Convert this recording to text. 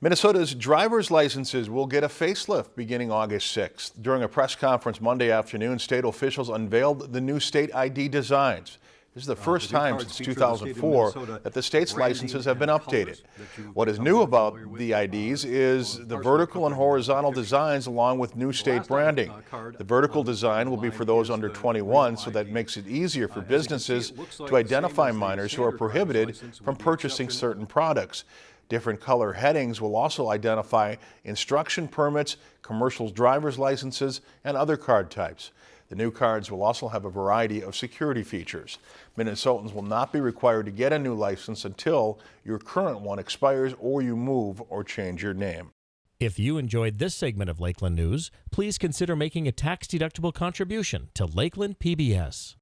Minnesota's driver's licenses will get a facelift beginning August 6th. During a press conference Monday afternoon, state officials unveiled the new state ID designs. This is the first time since 2004 that the state's licenses have been updated. What is new about the IDs is the vertical and horizontal designs along with new state branding. The vertical design will be for those under 21 so that makes it easier for businesses to identify minors who are prohibited from purchasing certain products. Different color headings will also identify instruction permits, commercial driver's licenses, and other card types. The new cards will also have a variety of security features. Minnesotans will not be required to get a new license until your current one expires or you move or change your name. If you enjoyed this segment of Lakeland News, please consider making a tax-deductible contribution to Lakeland PBS.